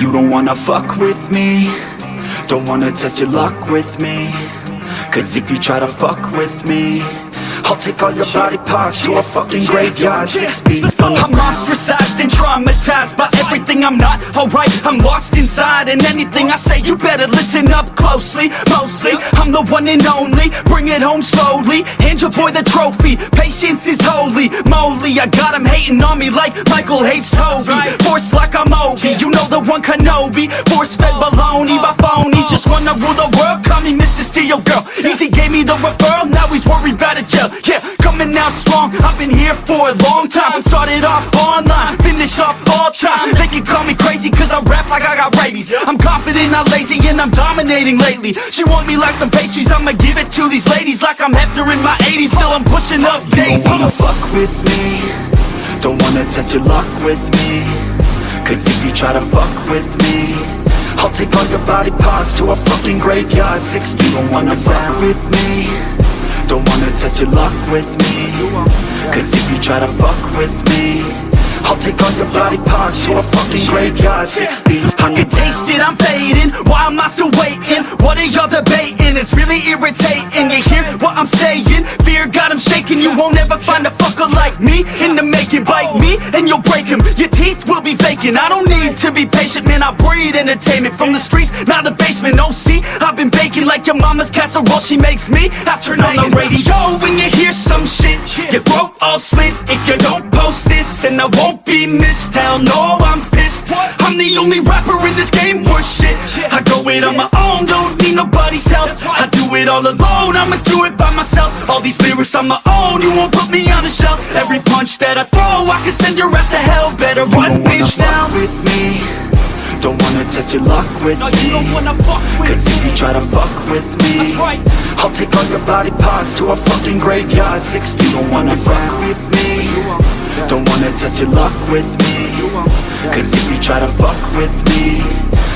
You don't wanna fuck with me. Don't wanna test your luck with me. Cause if you try to fuck with me I'll take all your body parts to a fucking graveyard. Six feet I'm ostracized and traumatized by everything I'm not alright I'm lost inside and anything I say you better listen up closely Mostly, I'm the one and only Bring it home slowly, hand your boy the trophy Patience is holy. Moly I got him hating on me like Michael hates Toby. Force like I'm Obi, you know the one Kenobi. Force fed oh, baloney by oh, phonies. Oh. Just wanna rule the world, call me Mr. Steel Girl. Easy gave me the referral, now he's worried about a jail. Yeah, coming out strong, I've been here for a long time. Started off online, finish off all time. They can call me crazy cause I rap like I got rabies. I'm confident, not lazy, and I'm dominating lately. She want me like some pastries, I'ma give it to these ladies Like I'm Hefner in my 80s, still I'm pushing up daisies Don't wanna fuck with me. Don't wanna test your luck with me. Cause if you try to fuck with me I'll take all your body parts to a fucking graveyard. Six you don't wanna fuck with me Don't wanna test your luck with me. Cause if you try to fuck with me I'll take all your body parts to a fucking graveyard. Six feet I can taste it, I'm fading. Why am I still waiting? What are y'all debating? It's really irritating. You hear what I'm saying? Fear got him shaking. You won't ever find a fucker like me In the making. Bite me and you'll break him Your teeth will be vacant I don't need to be patient Man, I breed entertainment From the streets, not the basement. Oh, see, I've been baking like your mama's casserole. She makes me I turn on the radio. When you hear some shit Your throat all slit. If you don't post this And I won't be missed. Hell no, I'm pissed. I'm the only rapper in this game. Worth shit. I go it on my own, don't need nobody's help. I do it all alone, I'ma do it by myself. All these lyrics on my own, you won't put me on the shelf. Every punch that I throw, I can send your ass to hell. Better run, bitch, now. fuck with me. Don't wanna test your luck with No, me you don't wanna fuck with Cause if you me. try to fuck with me right. I'll take all your body parts to a fucking graveyard. Six feet, don't wanna fuck with me. Don't wanna test your luck with me Cause if you try to fuck with me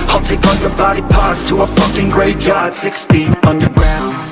I'll take all your body parts to a fucking graveyard Six feet underground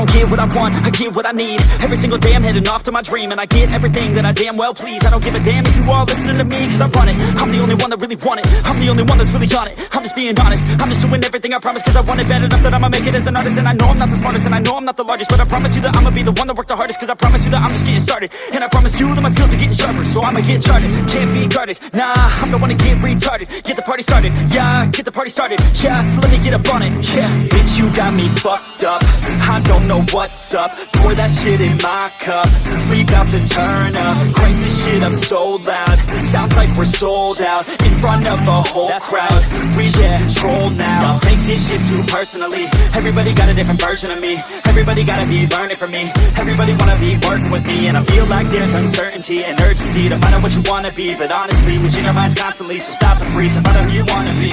don't get what I want, I get what I need. Every single day I'm heading off to my dream And I get everything that I damn well please. I don't give a damn if you all listening to me Cause I run it, I'm the only one that really want it. I'm the only one that's really on it, I'm just being honest. I'm just doing everything I promise cause I want it bad enough That I'ma make it as an artist. And I know I'm not the smartest and I know I'm not the largest But I promise you that I'ma be the one that worked the hardest Cause I promise you that I'm just getting started. And I promise you that my skills are getting sharper So I'ma get charted, can't be guarded. Nah, I'm the one to get retarded. Get the party started, yeah, get the party started. Yeah, so let me get up on it, yeah. Bitch, you got me fucked up. I don't know what's up. Pour that shit in my cup. We bout to turn up. Crank this shit up so loud. Sounds like we're sold out In front of a whole crowd. We lose control now. Y'all take this shit too personally. Everybody got a different version of me. Everybody gotta be learning from me. Everybody wanna be working with me. And I feel like there's uncertainty and urgency To find out what you wanna be. But honestly, we change our minds constantly. So stop and breathe to find out who you wanna be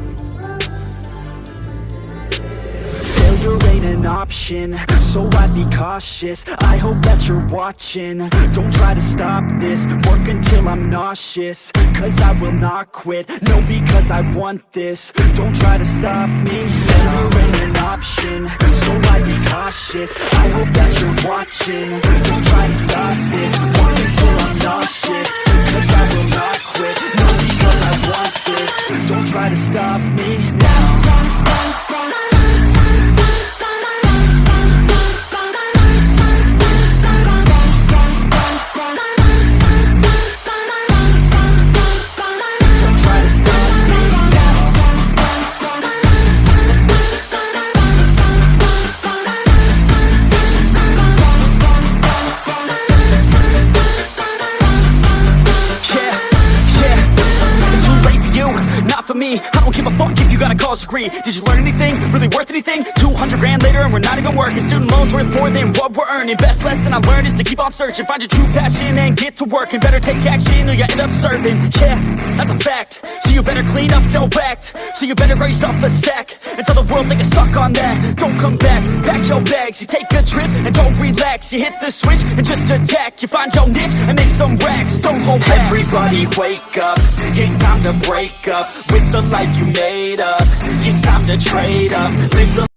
ain't an option, so I'd be cautious. I hope that you're watching, don't try to stop this. Work until I'm nauseous, cause I will not quit. No, because I want this, don't try to stop me. Failure ain't an option, so I'd be cautious. I hope that you're watching, don't try to stop this. Work until I'm nauseous, cause I will not quit. No, because I want this, don't try to stop me. Now degree Did you learn anything? Really worth anything? 200 grand later and we're not even working. Student loans worth more than what we're earning. Best lesson I learned is to keep on searching. Find your true passion and get to work. And better take action or you end up serving. Yeah, that's a fact. So you better clean up your act. So you better grow yourself a sack And tell the world they can suck on that. Don't come back, pack your bags. You take a trip and don't relax. You hit the switch and just attack. You find your niche and make some racks. Don't hold back. Everybody wake up, it's time to break up With the life you made up It's time to trade up,